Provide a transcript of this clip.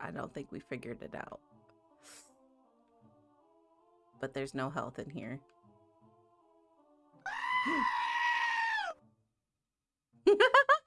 I don't think we figured it out. But there's no health in here.